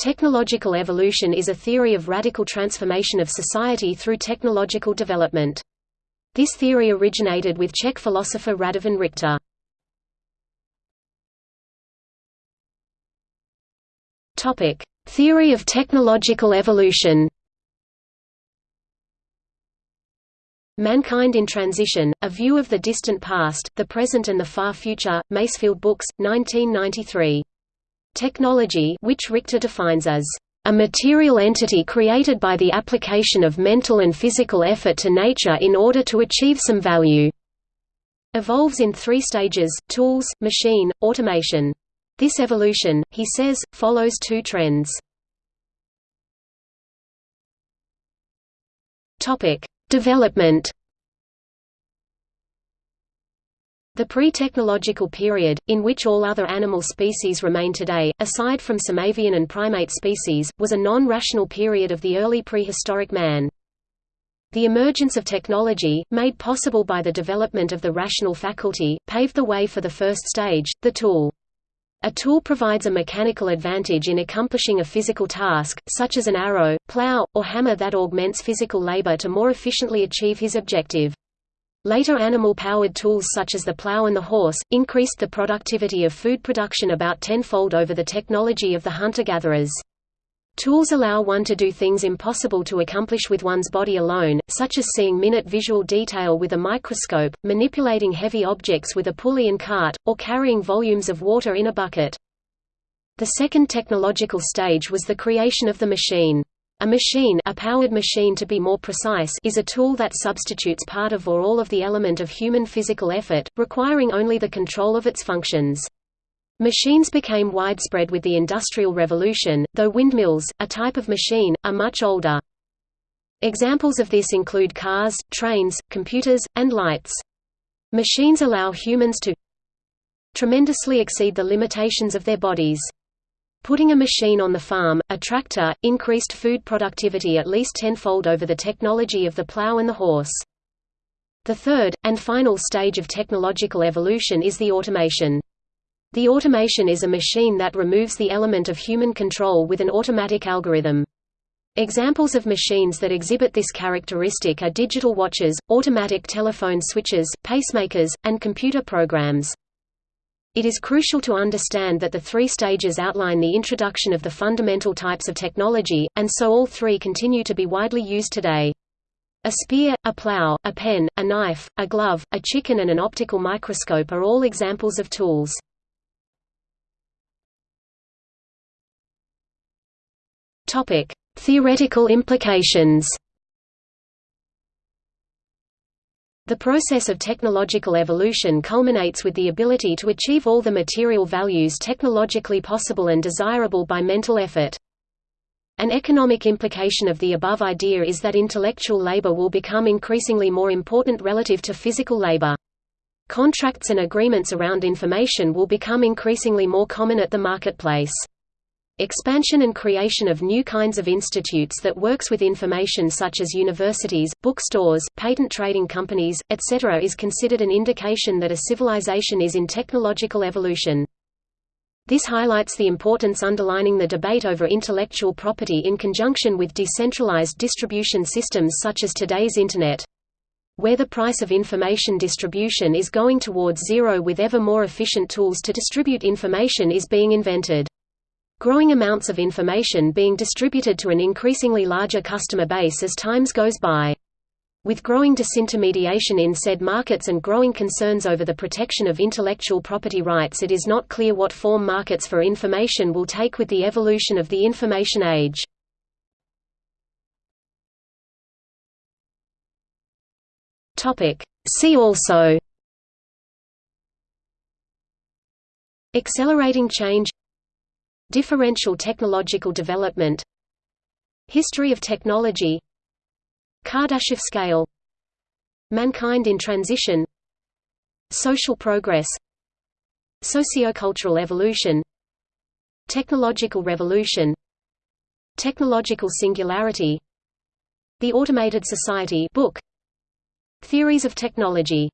Technological evolution is a theory of radical transformation of society through technological development. This theory originated with Czech philosopher Radovan Richta. Topic: Theory of technological evolution. Mankind in Transition, A View of the Distant Past, the Present and the Far Future, Masefield Books, 1993. Technology which Richta defines as a material entity created by the application of mental and physical effort to nature in order to achieve some value. Evolves in three stages, tools, machine, automation. This evolution, he says, follows two trends. Development The pre-technological period, in which all other animal species remain today, aside from some avian and primate species, was a non-rational period of the early prehistoric man. The emergence of technology, made possible by the development of the rational faculty, paved the way for the first stage, the tool. A tool provides a mechanical advantage in accomplishing a physical task, such as an arrow, plow, or hammer that augments physical labor to more efficiently achieve his objective. Later animal-powered tools such as the plow and the horse, increased the productivity of food production about tenfold over the technology of the hunter-gatherers. Tools allow one to do things impossible to accomplish with one's body alone, such as seeing minute visual detail with a microscope, manipulating heavy objects with a pulley and cart, or carrying volumes of water in a bucket. The second technological stage was the creation of the machine. A machine a powered machine to be more precise is a tool that substitutes part of or all of the element of human physical effort, requiring only the control of its functions. Machines became widespread with the Industrial Revolution, though windmills, a type of machine, are much older. Examples of this include cars, trains, computers, and lights. Machines allow humans to tremendously exceed the limitations of their bodies. Putting a machine on the farm, a tractor, increased food productivity at least tenfold over the technology of the plow and the horse. The third, and final stage of technological evolution is the automation. The automation is a machine that removes the element of human control with an automatic algorithm. Examples of machines that exhibit this characteristic are digital watches, automatic telephone switches, pacemakers, and computer programs. It is crucial to understand that the three stages outline the introduction of the fundamental types of technology, and so all three continue to be widely used today. A spear, a plow, a pen, a knife, a glove, a chicken and an optical microscope are all examples of tools. Theoretical implications The process of technological evolution culminates with the ability to achieve all the material values technologically possible and desirable by mental effort. An economic implication of the above idea is that intellectual labor will become increasingly more important relative to physical labor. Contracts and agreements around information will become increasingly more common at the marketplace. Expansion and creation of new kinds of institutes that works with information such as universities, bookstores, patent trading companies, etc. is considered an indication that a civilization is in technological evolution. This highlights the importance underlining the debate over intellectual property in conjunction with decentralized distribution systems such as today's Internet. Where the price of information distribution is going towards zero with ever more efficient tools to distribute information is being invented growing amounts of information being distributed to an increasingly larger customer base as times goes by. With growing disintermediation in said markets and growing concerns over the protection of intellectual property rights it is not clear what form markets for information will take with the evolution of the information age. See also Accelerating change Differential technological development History of technology Kardashev scale Mankind in transition Social progress Sociocultural evolution Technological revolution Technological singularity The Automated Society book Theories of technology